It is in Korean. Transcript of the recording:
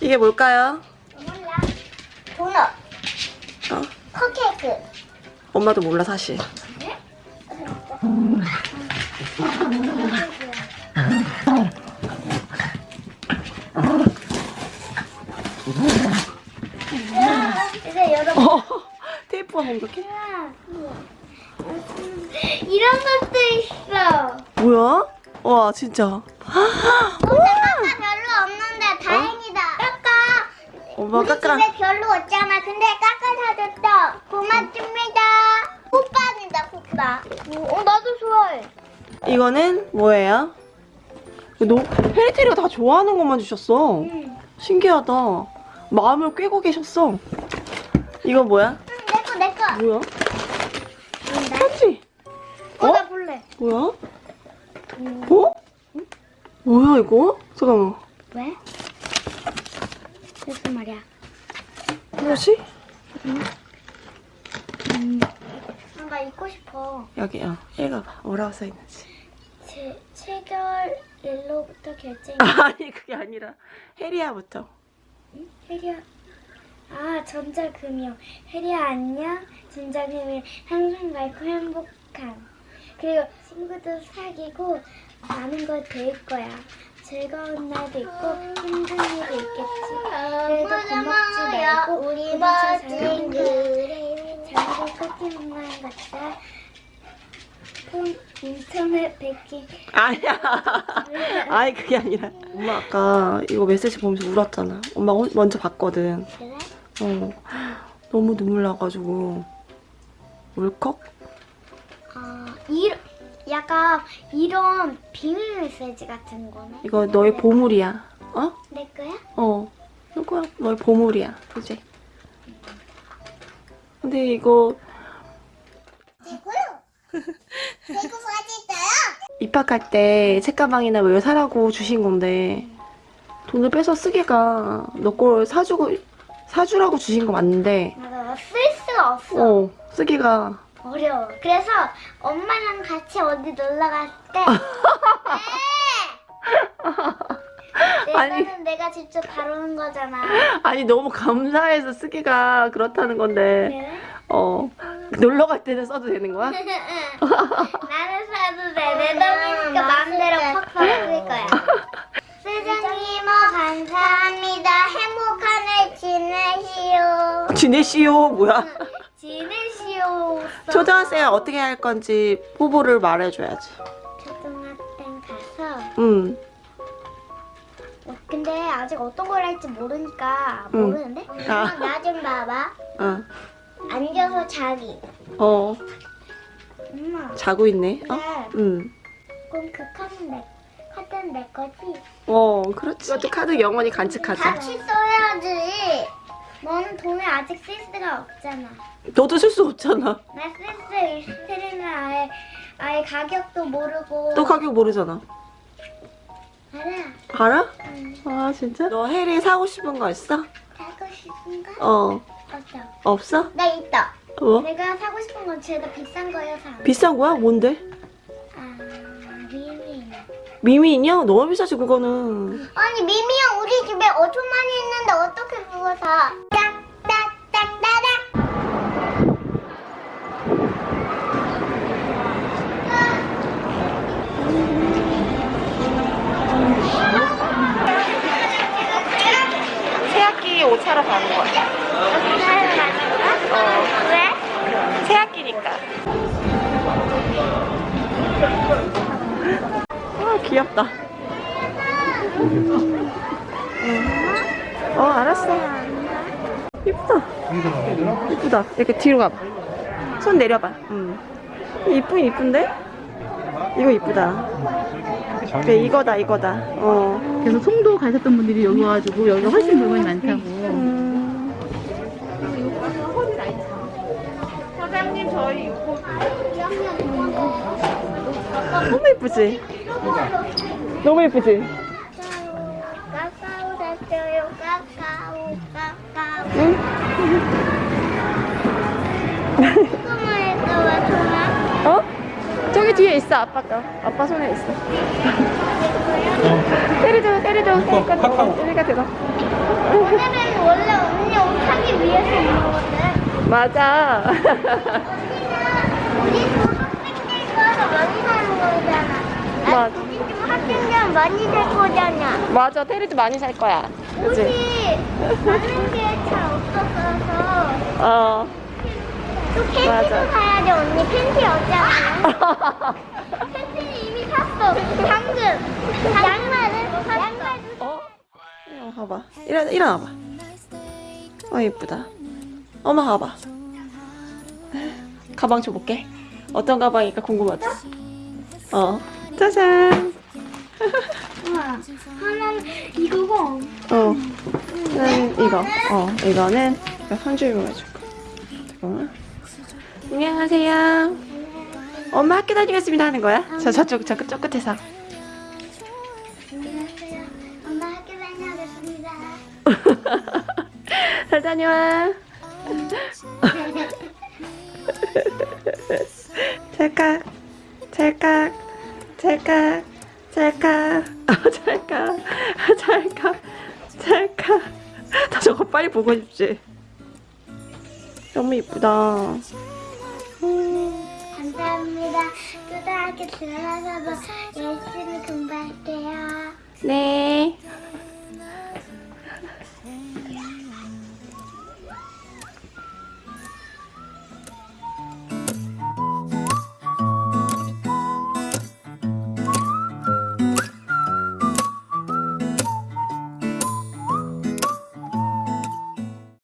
이게 뭘까요? 몰라. 도넛, 어? 컵케이크. 엄마도 몰라 사실. 이제 여러분. 어, 테이프가 공격해? 이런 것도 있어. 뭐야? 와 진짜. 근데 까까 별로 없는데 다행이다. 까까. 엄마 우리 까까. 집에 별로 없잖아. 근데 까까 사줬어. 고맙습니다. 호빵이다, 호빵. 어, 나도 좋아해. 이거는 뭐예요? 너 페리테리가 다 좋아하는 것만 주셨어. 응. 신기하다. 마음을 꿰고 계셨어. 이거 뭐야? 응, 내 거, 내 거. 뭐야? 응, 나. 편지. 어, 어? 나 볼래. 뭐야? 어? 뭐야 이거? 잠깐만. 왜? 무슨 말이야? 뭐지? 아, 나 입고 싶어. 여기 어 읽어봐. 뭐라고 써 있는지. 제, 체결 일로부터 결정. 아니 그게 아니라 해리아부터. 혜리야. 아, 전자금융. 혜리야, 안녕. 전자금융. 항상 맑고 행복한. 그리고 친구도 사귀고 많은 걸 배울 거야. 즐거운 날도 있고 힘든 일도 있겠지. 그래도 고맙지 말고 우리 잘 그래. 장기 포켓몬 같다. 폰 인터넷 베킹. 아니야. 아니 그게 아니라. 엄마 아까 이거 메시지 보면서 울었잖아. 엄마 가 먼저 봤거든. 그래? 어. 너무 눈물 나가지고 울컥? 아, 이 약간 이런 비밀 메시지 같은 거네. 이거 너의 보물이야. 어? 내 거야? 어. 이거야 너의 보물이야. 그지? 근데 이거? 입학할 때 책가방이나 뭐 이거 사라고 주신 건데 돈을 빼서 쓰기가 너 걸 사주고 사주라고 주신 거 맞는데 맞아, 쓸 수가 없어. 어 쓰기가 어려워. 그래서 엄마랑 같이 어디 놀러 갔을 때 네. 아니. 내가 직접 다루는 거잖아. 아니 너무 감사해서 쓰기가 그렇다는 건데 그래? 어 놀러 갈 때는 써도 되는 거야? 나는 사도 돼. 내 돈이니까 마음대로 팍팍 쓸 거야. 뭐 감사합니다. 행복한 해 지내시오. 지내시오 뭐야? 지내시오. 초등학생은 어떻게 할 건지 후보를 말해줘야지. 초등학생 가서 응. 어, 근데 아직 어떤 걸 할지 모르니까 응. 모르는데? 아. 나좀 봐봐. 어. 앉아서 자기. 어. 엄마. 자고 있네. 어? 네. 응. 그럼 그 카드는 내, 카드는 내 거지? 어, 그렇지. 이것도 카드 영원히 간직하자. 같이 써야지. 너는 돈을 아직 쓸 수가 없잖아. 너도 쓸 수 없잖아. 나쓸수 있을 때는 아예 아예 가격도 모르고. 또 가격 모르잖아. 알아. 알아? 응. 아, 진짜? 너 해리 사고 싶은 거 있어? 사고 싶은 거? 어. 없어. 없어? 나 있다. 뭐? 내가 사고 싶은 건 죄다 비싼 거여서. 비싼 거야? 뭔데? 아 미미. 미미 인형? 너무 비싸지, 그거는. 아니 미미 형 우리 집에 엄청 많이 있는데 어떻게 그거 사? 딱딱딱따닥. 새학기 옷차러 가는 거야. 어. 왜? 새학기니까. 아, 귀엽다. 응. 어, 알았어. 이쁘다. 이쁘다. 이렇게 뒤로 가봐. 손 내려봐. 응. 이쁘긴 이쁜데? 이거 이쁘다. 그래, 이거다, 이거다. 어. 그래서 송도 가셨던 분들이 여기 와가지고 여기가 훨씬 물건이 많다고. 음. 사장님, 저희 너무 예쁘지? 너무 예쁘지? 까까오 샀어요. 까까오 까까오. 응? 어? 저기 뒤에 있어, 아빠가. 아빠 손에 있어. 때려줘, 테리도 테리가 들어. 오늘은 원래 언니 옷 사기 위해서 온 거거든. 맞아. 언니는 우리 또 학생들 거서 많이 사는 거잖아. 맞아. 아니, 우리 좀 학생들 많이 살 거잖아. 맞아. 테리도 많이 살 거야. 그치? 옷이 많은 게 잘 없었어서 어. 또 팬티도 맞아. 사야 돼 언니 팬티 없잖아. 팬티는 이미 샀어. 방금. 양말은 양말도 어? 일어나 봐봐. 일어나, 일어나봐. 어, 예쁘다. 엄마 가봐. 가방 줘볼게. 어떤 가방일까 궁금하지? 어. 짜잔. 하나는 이거고 어. 는 이거. 어, 이거는 손주임을 해줄 거. 잠깐만. 안녕하세요. 엄마 학교 다니겠습니다 하는 거야? 저 저쪽 저, 저 끝에서. 안녕하세요. 엄마 학교 다녀오겠습니다. 잘 다녀와. 찰칵, 찰칵, 찰칵, 찰칵, 아, 찰칵, 찰칵, 찰칵. 나 저거 빨리 보고 싶지. 너무 이쁘다. 음, 감사합니다. 초등학교 들어가서도 열심히 공부할게요. 네.